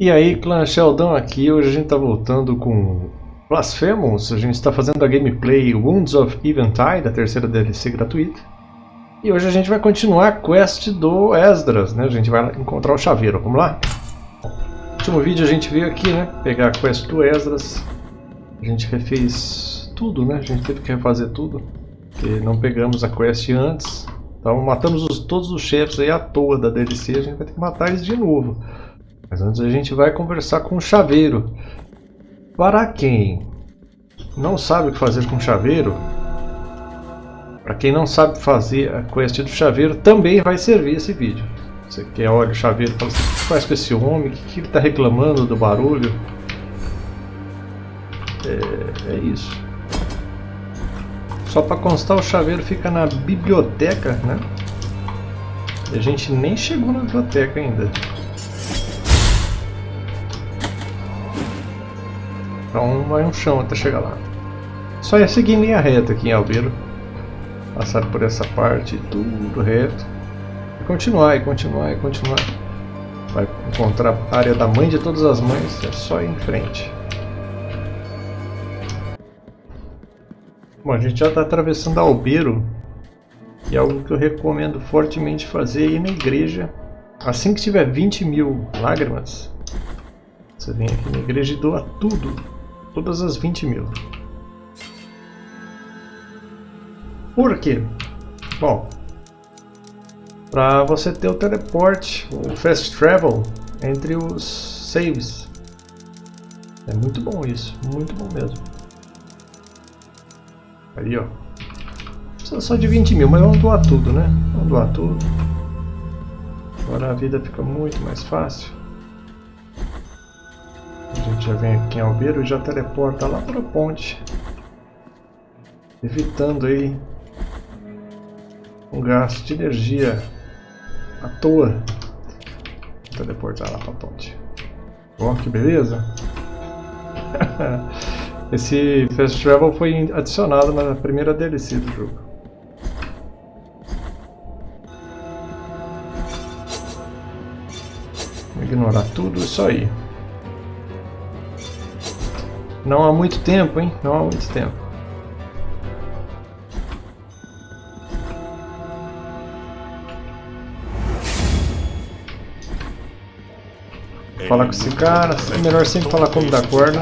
E aí, clã Sheldon aqui, hoje a gente está voltando com Blasphemous, a gente está fazendo a gameplay Wounds of Eventide, a terceira DLC gratuita. E hoje a gente vai continuar a quest do Esdras, né? A gente vai encontrar o chaveiro, vamos lá? No último vídeo a gente veio aqui, né? Pegar a quest do Esdras. A gente refez tudo, né? A gente teve que refazer tudo. Porque não pegamos a quest antes. Então matamos os, todos os chefes aí à toa da DLC, a gente vai ter que matar eles de novo. Mas antes a gente vai conversar com o chaveiro. Para quem não sabe o que fazer com chaveiro, para quem não sabe fazer a quest do chaveiro, também vai servir esse vídeo. Você quer olha o chaveiro fala assim, o que faz com esse homem? O que, ele está reclamando do barulho? É, é isso. Só para constar, o chaveiro fica na biblioteca, né? E a gente nem chegou na biblioteca ainda. Então vai um chão até chegar lá. Só é seguir em linha reta aqui em Albeiro. Passar por essa parte, tudo reto. E continuar, e continuar, e continuar. Vai encontrar a área da mãe de todas as mães, é só ir em frente. Bom, a gente já está atravessando Albeiro. E é algo que eu recomendo fortemente fazer é ir na igreja. Assim que tiver 20 mil lágrimas, você vem aqui na igreja e doa tudo Todas as 20 mil. Por quê? Bom, para você ter o teleporte, o fast travel entre os saves. É muito bom isso, muito bom mesmo. Ali ó. Precisa só de 20 mil, mas vamos doar tudo, né? Vamos doar tudo. Agora a vida fica muito mais fácil gente já vem aqui em Albeiro e já teleporta lá para a ponte. Evitando aí um gasto de energia à toa. Vou teleportar lá para a ponte. Ó, que beleza! Esse Fast Travel foi adicionado na primeira DLC do jogo. Vou ignorar tudo isso aí. Não há muito tempo, hein? Não há muito tempo. Falar com esse cara, é melhor sempre falar como da corda.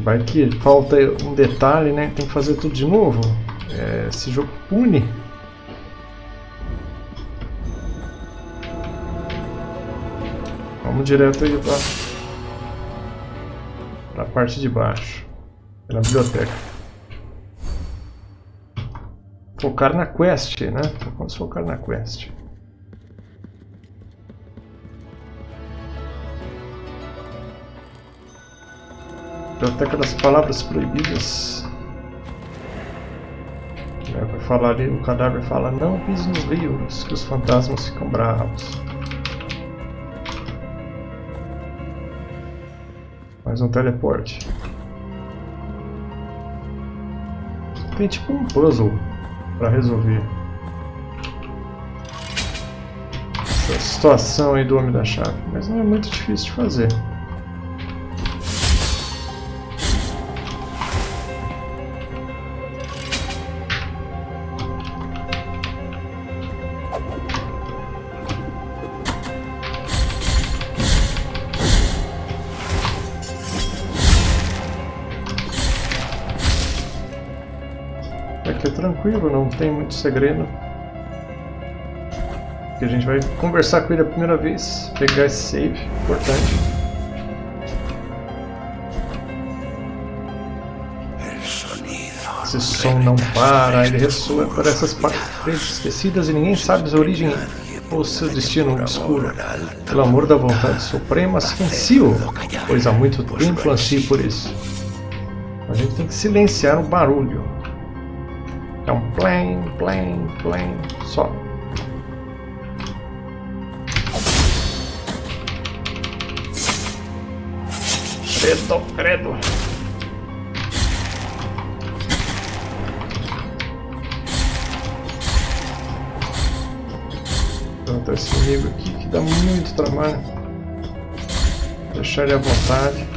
Vai que falta um detalhe, né? Tem que fazer tudo de novo. É, esse jogo pune. Vamos direto aí para para a parte de baixo, pela biblioteca. Focar na quest, né? Vamos focar na quest. Biblioteca das Palavras Proibidas. Vai falar ali, o cadáver fala, não pise nos rios, que os fantasmas ficam bravos. Mais um teleporte. Tem tipo um puzzle para resolver. Essa situação aí do Homem da Chave. Mas não é muito difícil de fazer. Tranquilo, não tem muito segredo. Aqui a gente vai conversar com ele a primeira vez, pegar esse save, importante. Esse som não para, ele ressoa por essas paredes esquecidas e ninguém sabe a origem ou seu destino obscuro. Pelo amor da vontade suprema, silencio, pois há muito tempo ansio por isso. A gente tem que silenciar o barulho. É um plane, plane, plane, só. Credo, credo. matar esse inimigo aqui que dá muito trabalho. Deixar ele à vontade.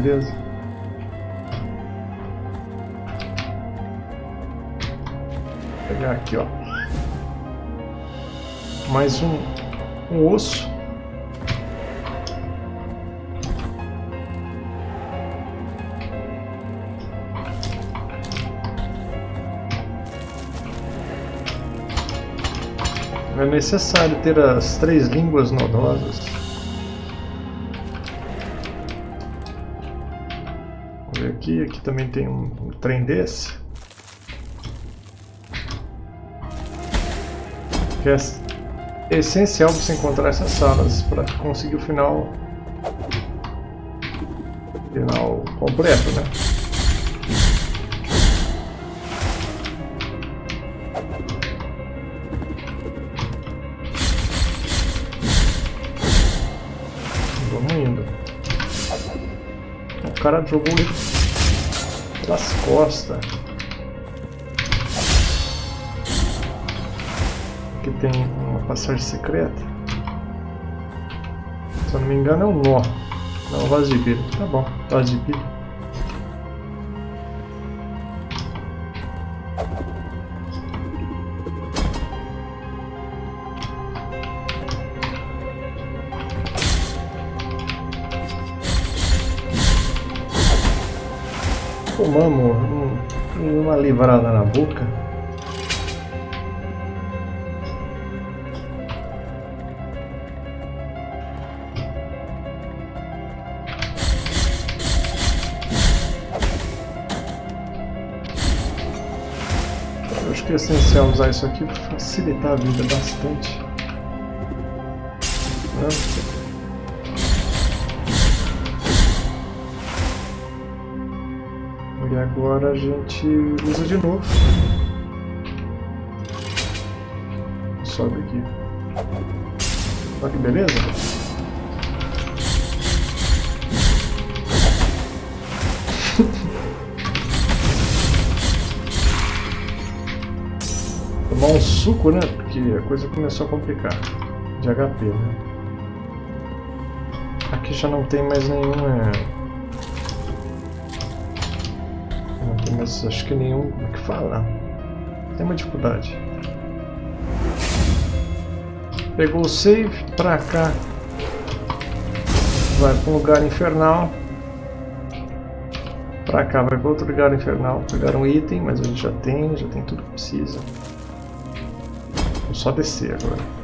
Beleza. Vou pegar aqui, ó. Mais um, um osso. É necessário ter as três línguas nodosas. Aqui, também tem um, um trem desse. Que é essencial você encontrar essas salas para conseguir o final final completo, né? Vamos indo. O cara jogou ele pelas costas. Aqui tem uma passagem secreta. Se eu não me engano é um nó. Não, vaso de pilha. Tá bom, vaso de pilha. Um, uma livrada na boca. Eu acho que é essencial usar isso aqui para facilitar a vida bastante. Né? Agora a gente usa de novo. Sobe aqui. Olha que beleza. Tomar um suco, né? Porque a coisa começou a complicar. De HP, né? Aqui já não tem mais nenhum... mas acho que nenhum. É que fala? Tem uma dificuldade. Pegou o save pra cá. Vai para um lugar infernal. Pra cá vai para outro lugar infernal. Pegar um item, mas a gente já tem, já tem tudo que precisa. Vou só descer agora.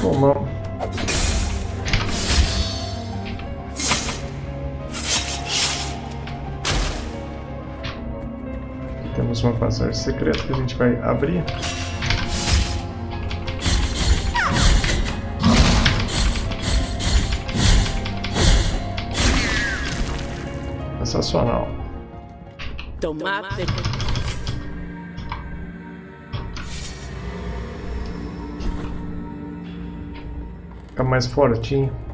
Tomamos. Temos uma passagem secreta que a gente vai abrir. Sensacional. Tomate. Fica mais fortinho.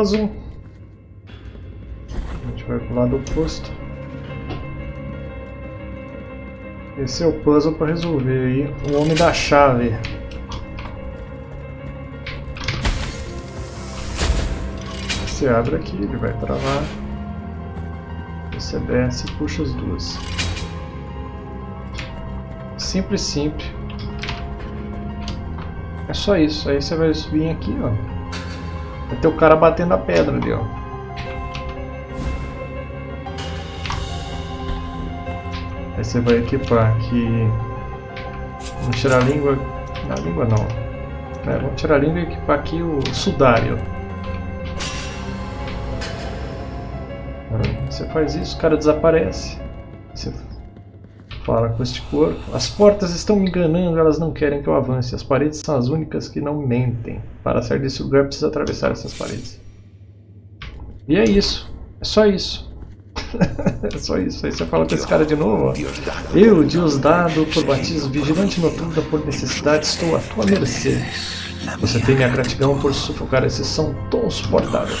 Puzzle. A gente vai pro lado oposto. Esse é o puzzle para resolver aí o homem da chave. Você abre aqui, ele vai travar. Você desce e puxa as duas. Simples, simples. É só isso. Aí você vai vir aqui, ó. Vai ter o cara batendo a pedra ali, ó. Aí você vai equipar aqui Vamos tirar a língua. A língua não. É, vamos tirar a língua e equipar aqui o sudário. Você faz isso, o cara desaparece. Fala com este corpo. As portas estão me enganando, elas não querem que eu avance. As paredes são as únicas que não mentem. Para sair desse lugar precisa atravessar essas paredes. E é isso. É só isso. é só isso. Aí você fala com esse cara de novo. Ó. Eu, dado por batismo, vigilante noturno por necessidade, estou à tua mercê. Você tem minha gratidão por sufocar esse som tão suportável.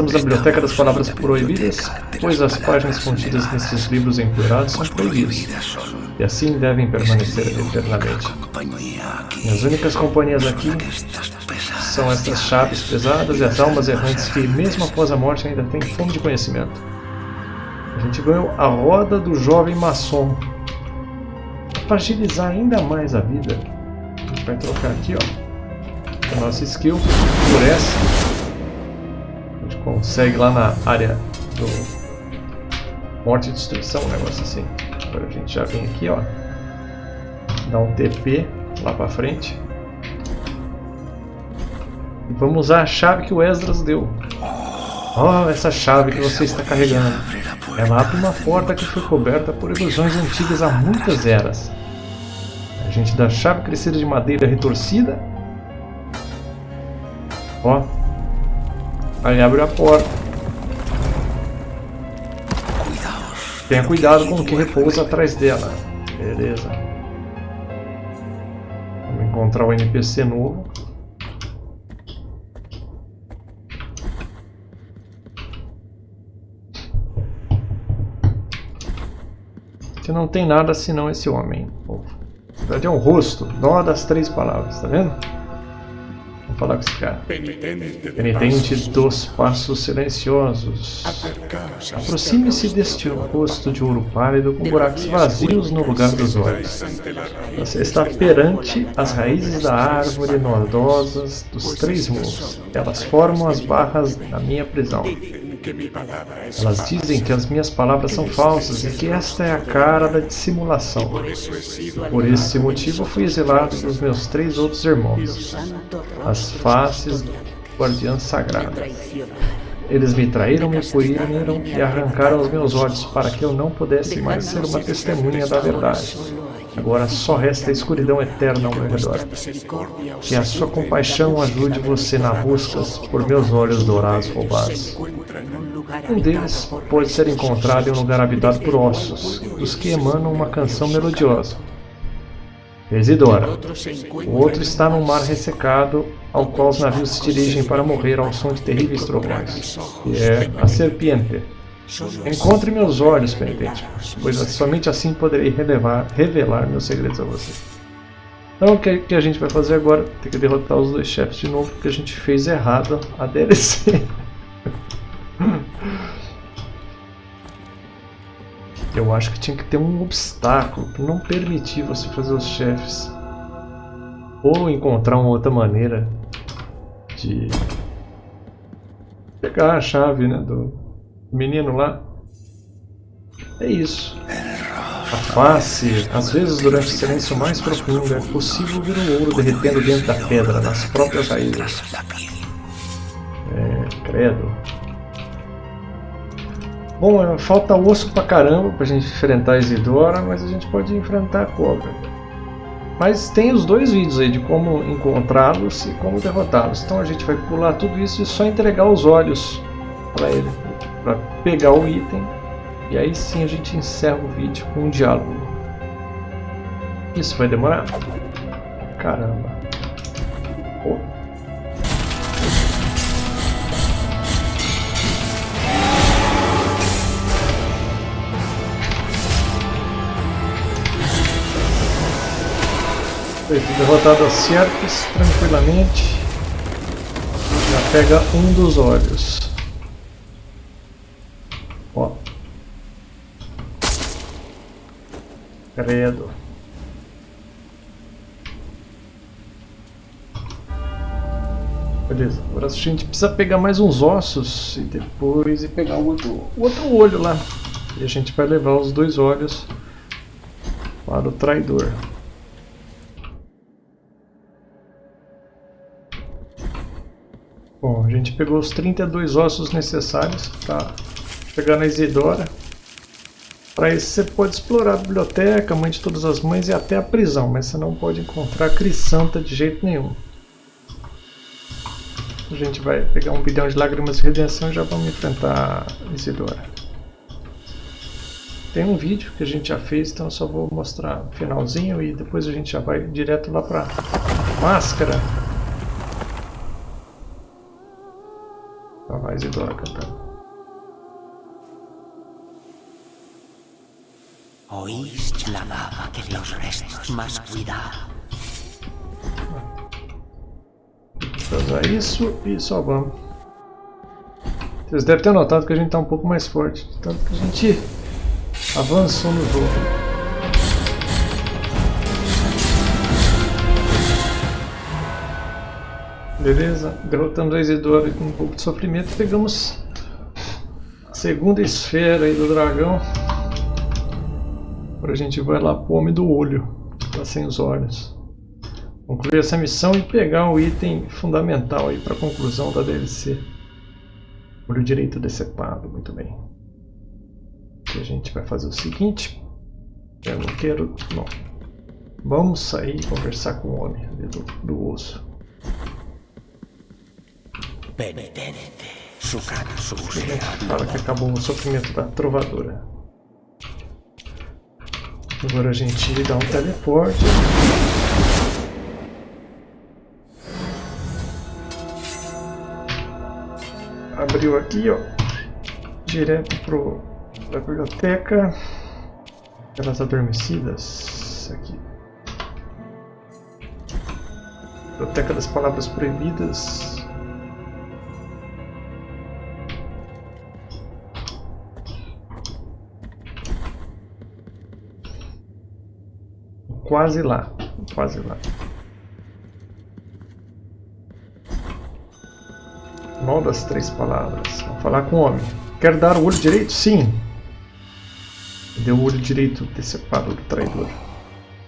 Estamos na biblioteca das palavras proibidas, pois as páginas contidas nesses livros empoeirados são proibidas, e assim devem permanecer eternamente. Minhas únicas companhias aqui são estas chaves pesadas e as almas errantes que, mesmo após a morte, ainda têm fome de conhecimento. A gente ganhou a roda do jovem maçom. Para agilizar ainda mais a vida, a gente vai trocar aqui, ó, a nossa skill por essa consegue lá na área do morte e destruição, um negócio assim. Agora a gente já vem aqui, ó. Dá um TP lá pra frente. E vamos usar a chave que o Esdras deu. Oh, essa chave que você está carregando. Ela abre uma porta que foi coberta por ilusões antigas há muitas eras. A gente dá a chave crescida de madeira retorcida. Ó, Aí abre a porta. Tenha cuidado com o que repousa atrás dela. Beleza. Vamos encontrar o NPC novo. Que não tem nada senão esse homem. Na verdade é um rosto. Nó das três palavras, tá vendo? Falar com esse cara. Penitente dos passos silenciosos. Aproxime-se deste rosto de ouro pálido com buracos vazios no lugar dos olhos. Você está perante as raízes da árvore nodosas dos três mundos. Elas formam as barras da minha prisão. Elas dizem que as minhas palavras são falsas e que esta é a cara da dissimulação. Por esse motivo fui exilado dos meus três outros irmãos, as faces do guardiã sagrado. Eles me traíram, me puniram e arrancaram os meus olhos para que eu não pudesse mais ser uma testemunha da verdade. Agora só resta a escuridão eterna ao meu redor. Que a sua compaixão ajude você na busca por meus olhos dourados roubados. Um deles pode ser encontrado em um lugar habitado por ossos, dos que emanam uma canção melodiosa. Isidora. O outro está num mar ressecado, ao qual os navios se dirigem para morrer ao som de terríveis trovões. E é a serpiente. Encontre meus olhos, penitente, pois somente assim poderei relevar, revelar meus segredos a você. Então o que, que a gente vai fazer agora? Tem que derrotar os dois chefes de novo, porque a gente fez errado a DLC. Eu acho que tinha que ter um obstáculo que não permitir você fazer os chefes. Ou encontrar uma outra maneira de pegar a chave né, do, menino lá. É isso. A face, às vezes durante o silêncio mais profundo, é possível ver o ouro derretendo dentro da pedra, nas próprias raízes. É, credo. Bom, é, falta osso pra caramba pra gente enfrentar a Isidora, mas a gente pode enfrentar a cobra. Mas tem os dois vídeos aí de como encontrá-los e como derrotá-los. Então a gente vai pular tudo isso e só entregar os olhos para ele para pegar o item e aí sim a gente encerra o vídeo com um diálogo. Isso vai demorar? Caramba. Foi derrotado a Serpes tranquilamente. Já pega um dos olhos. Credo. Beleza, agora a gente precisa pegar mais uns ossos e depois e pegar o outro, o outro olho lá. E a gente vai levar os dois olhos para o traidor. Bom, a gente pegou os 32 ossos necessários tá? para Chegando na Isidora. Para isso você pode explorar a biblioteca, a mãe de todas as mães e até a prisão, mas você não pode encontrar a Crisanta de jeito nenhum. A gente vai pegar um bilhão de lágrimas de redenção e já vamos enfrentar Isidora. Tem um vídeo que a gente já fez, então eu só vou mostrar o finalzinho e depois a gente já vai direto lá pra máscara. Lá vai Isidora cantando. Oís la dama que los restos más cuidado. usar isso e só vamos. Vocês devem ter notado que a gente está um pouco mais forte, tanto que a gente avançou no jogo. Beleza, derrotamos a Isidora com um pouco de sofrimento, pegamos a segunda esfera aí do dragão. Agora a gente vai lá pro Homem do Olho, tá sem os olhos concluir essa missão e pegar o item fundamental aí para conclusão da DLC. Olho direito decepado, muito bem. E a gente vai fazer o seguinte. Eu não quero... Não. Vamos sair e conversar com o homem do, do osso. Fala que acabou o sofrimento da trovadora. Agora a gente dá um teleporte. abriu aqui, ó, direto pro da biblioteca, aquelas adormecidas, aqui, biblioteca das palavras proibidas. Quase lá, quase lá. Mal das três palavras. Vamos falar com o homem. Quer dar o olho direito? Sim. Deu o olho direito decepado do traidor.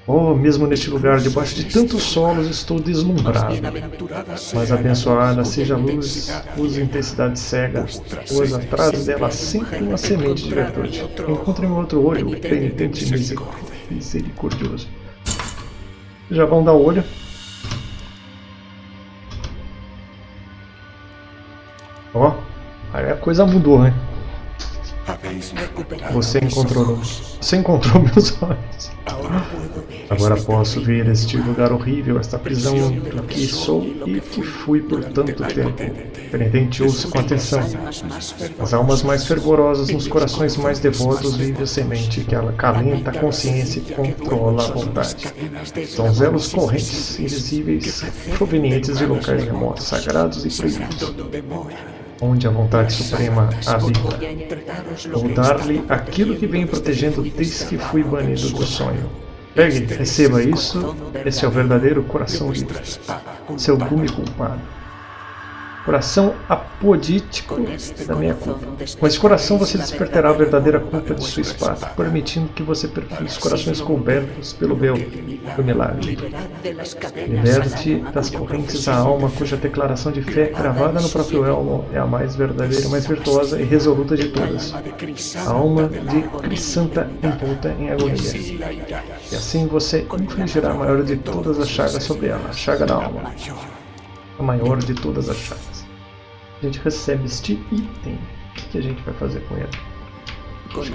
Oh, mesmo neste lugar, debaixo de tantos solos, estou deslumbrado. Mas abençoada seja a luz, usa intensidade cega, pois atrás dela sempre uma semente de virtude. Encontre meu outro olho, penitente misericordioso. Já vão dar olho. Ó, aí a coisa mudou, né? Você encontrou, você encontrou meus olhos. Agora posso ver este lugar horrível, esta prisão do que sou e que fui por tanto tempo. Penitente, ouça com atenção. As almas mais fervorosas nos corações mais devotos vive a semente que ela calenta a consciência e controla a vontade. São zelos correntes, invisíveis, provenientes de locais remotos, sagrados e proibidos onde a vontade suprema habita. Vou dar-lhe aquilo que vem protegendo desde que fui banido do sonho. Pegue, receba isso, esse é o verdadeiro coração livre, seu gume culpado. Coração apodítico da minha culpa. Com esse coração você despertará a verdadeira culpa de sua espada, permitindo que você perfile os corações cobertos pelo véu do milagre. Liberte das correntes a alma cuja declaração de fé cravada no próprio elmo é a mais verdadeira, mais virtuosa e resoluta de todas. A alma de Crisanta envolta em agonia. E assim você infligirá a maior de todas as chagas sobre ela, a chaga da alma. A maior de todas as chagas a gente recebe este item. O que a gente vai fazer com ele? Não tem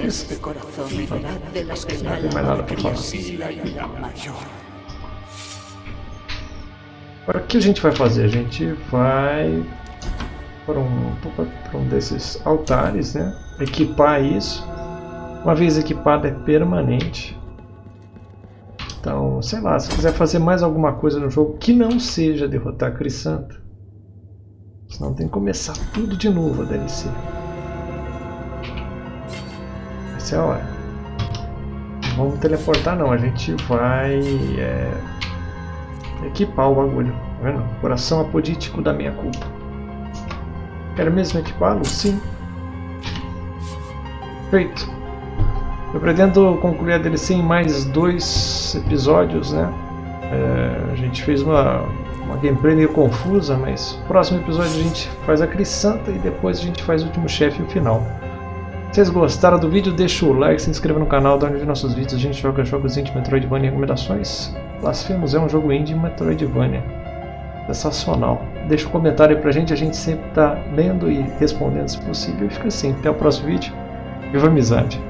mais nada para falar. Agora o que a gente vai fazer? A gente vai para um, para um desses altares, né? Equipar isso. Uma vez equipado é permanente. Então, sei lá, se quiser fazer mais alguma coisa no jogo que não seja derrotar Crisanta, Senão tem que começar tudo de novo a DLC. Essa é a hora. Não vamos teleportar não, a gente vai é, equipar o bagulho. Tá vendo? Coração apodítico da minha culpa. Quero mesmo equipá-lo? Sim. Feito. Eu pretendo concluir a DLC em mais dois episódios, né? É, a gente fez uma Uma gameplay meio confusa, mas no próximo episódio a gente faz a Crisanta e depois a gente faz o último chefe e o final. Se vocês gostaram do vídeo, deixa o like, se inscreva no canal, dá onde ver nossos vídeos. A gente joga jogos indie, Metroidvania e recomendações. Blasphemous é um jogo indie Metroidvania. Sensacional. Deixa um comentário aí pra gente, a gente sempre tá lendo e respondendo se possível. E fica assim, até o próximo vídeo. Viva a amizade!